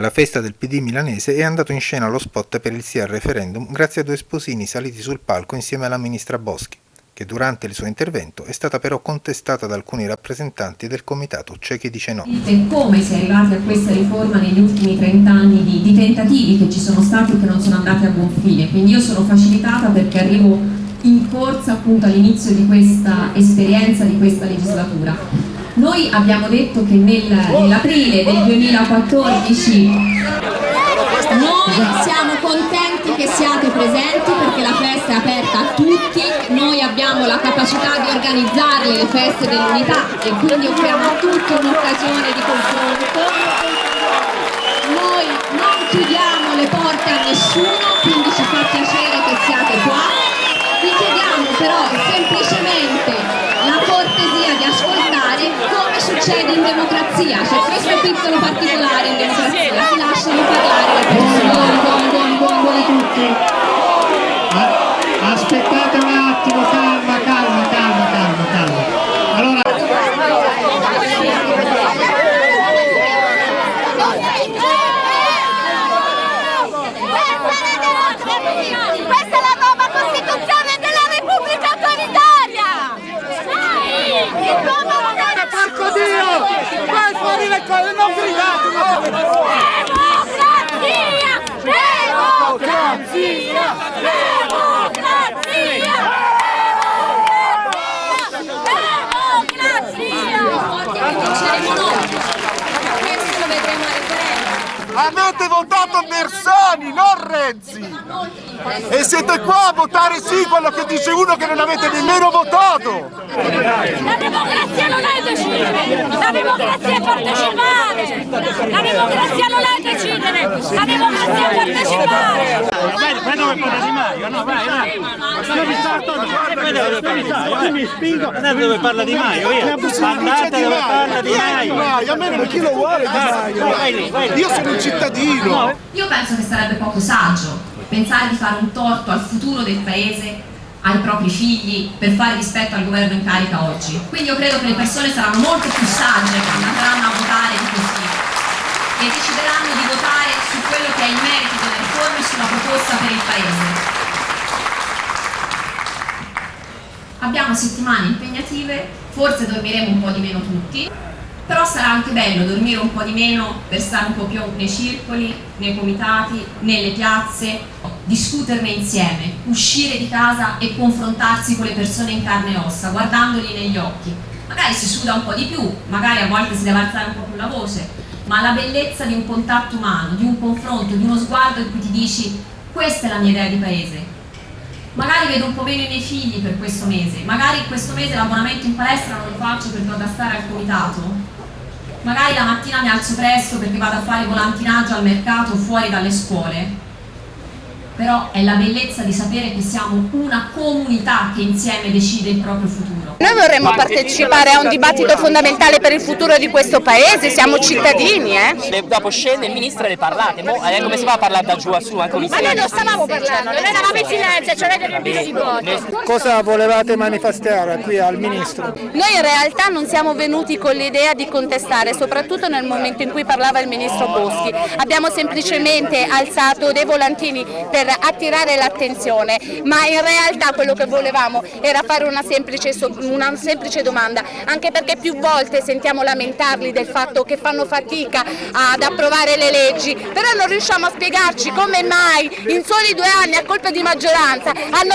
Alla festa del PD milanese è andato in scena lo spot per il sì al referendum grazie a due sposini saliti sul palco insieme alla ministra Boschi che durante il suo intervento è stata però contestata da alcuni rappresentanti del comitato C'è chi dice no. Come si è arrivati a questa riforma negli ultimi 30 anni di, di tentativi che ci sono stati e che non sono andati a buon fine, quindi io sono facilitata perché arrivo in corsa appunto all'inizio di questa esperienza, di questa legislatura. Noi abbiamo detto che nel, nell'aprile del 2014 noi siamo contenti che siate presenti perché la festa è aperta a tutti, noi abbiamo la capacità di organizzarle le feste dell'unità e quindi offriamo a tutti un'occasione di confronto. Noi non chiudiamo le porte a nessuno, quindi ci fa piacere che siate qua. Vi chiediamo però semplicemente la cortesia di ascoltare come succede in democrazia, c'è questo piccolo particolare in democrazia, si lasciano parlare le persone. Buon, buon, buon, buon a tutti. Aspettate un attimo, calma, calma, calma, calma, calma. Allora... Questa è la nuova Costituzione della Repubblica Autoritaria! Porco Dio! Vai fuori le cose, non gridate! Democrazia! Democrazia! Avete votato Bersani, non Renzi! E siete qua a votare sì quello che dice uno che non avete nemmeno votato! La democrazia non è decidere, la democrazia è partecipare! La democrazia non è decidere, la democrazia è partecipare! Di no, vai, vai! Io mi! Mi spingo! Andate dove parla di Maio, via! Andate dove parla di Maio! A me non chi lo vuole di Maio! Io sono un cittadino! Io penso che sarebbe poco saggio pensare di fare un torto al futuro del paese ai propri figli per fare rispetto al governo in carica oggi. Quindi io credo che le persone saranno molto più sagge quando andranno a votare di così e decideranno di votare su quello che è il merito delle e sulla proposta per il paese. Abbiamo settimane impegnative, forse dormiremo un po' di meno tutti, però sarà anche bello dormire un po' di meno per stare un po' più nei circoli, nei comitati, nelle piazze, discuterne insieme, uscire di casa e confrontarsi con le persone in carne e ossa, guardandoli negli occhi. Magari si suda un po' di più, magari a volte si deve alzare un po' più la voce, ma la bellezza di un contatto umano, di un confronto, di uno sguardo in cui ti dici questa è la mia idea di paese. Magari vedo un po' meno i miei figli per questo mese, magari questo mese l'abbonamento in palestra non lo faccio perché vado a stare al comitato, magari la mattina mi alzo presto perché vado a fare volantinaggio al mercato fuori dalle scuole però è la bellezza di sapere che siamo una comunità che insieme decide il proprio futuro. Noi vorremmo partecipare a un dibattito fondamentale per il futuro di questo paese, siamo cittadini. Eh? Dopo scende il ministro e le parlate, Mo, eh, come si fa a parlare da giù a su? Anche Ma noi non stavamo parlando, noi eravamo in silenzio, ci avete riempito di vuoto. Cosa volevate manifestare qui al ministro? Noi in realtà non siamo venuti con l'idea di contestare, soprattutto nel momento in cui parlava il ministro Boschi. Abbiamo semplicemente alzato dei volantini per attirare l'attenzione, ma in realtà quello che volevamo era fare una semplice, una semplice domanda, anche perché più volte sentiamo lamentarli del fatto che fanno fatica ad approvare le leggi, però non riusciamo a spiegarci come mai in soli due anni a colpa di maggioranza hanno,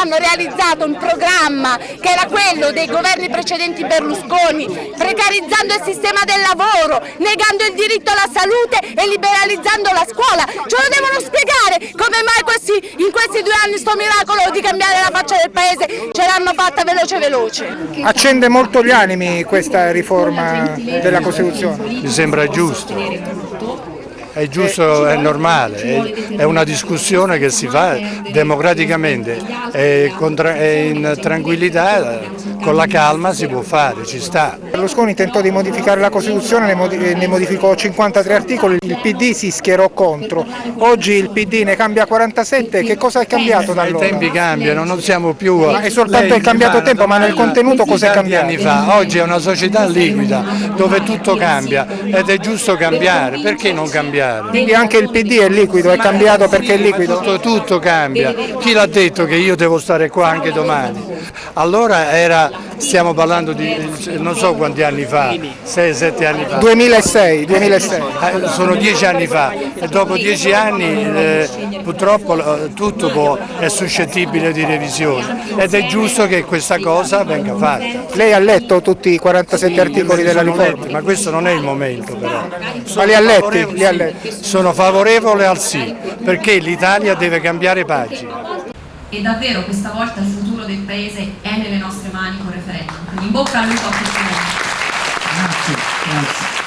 hanno realizzato un programma che era quello dei governi precedenti Berlusconi, precarizzando il sistema del lavoro, negando il diritto alla salute e liberalizzando la scuola. Ce lo devono spiegare come mai questi, in questi due anni sto miracolo di cambiare la faccia del paese ce l'hanno fatta veloce veloce. Accende molto gli animi questa riforma della Costituzione. Mi sembra giusto è giusto, è normale, è una discussione che si fa democraticamente e in tranquillità, con la calma si può fare, ci sta. Berlusconi tentò di modificare la Costituzione, ne modificò 53 articoli, il PD si schierò contro, oggi il PD ne cambia 47, che cosa è cambiato da allora? I tempi cambiano, non siamo più... Ma è soltanto il cambiato tempo, ma nel contenuto cosa è cambiato? anni fa, oggi è una società liquida dove tutto cambia ed è giusto cambiare, perché non cambiare? Cambiare. Quindi anche il PD è liquido, è cambiato perché è liquido? Tutto, tutto cambia. Chi l'ha detto che io devo stare qua anche domani? Allora era, stiamo parlando di non so quanti anni fa, 6-7 anni fa. 2006, 2006. Eh, Sono dieci anni fa e dopo dieci anni eh, purtroppo eh, tutto è suscettibile di revisione ed è giusto che questa cosa venga fatta. Lei ha letto tutti i 47 articoli della riforma? letti, ma questo non è il momento però. Ma li ha letti? favorevole- Li ha sì, letti? Sono favorevole al sì, perché l'Italia deve cambiare pagina. E davvero questa volta il futuro del Paese è nelle nostre mani con referendum. Quindi in bocca al lupo a questo Grazie, grazie.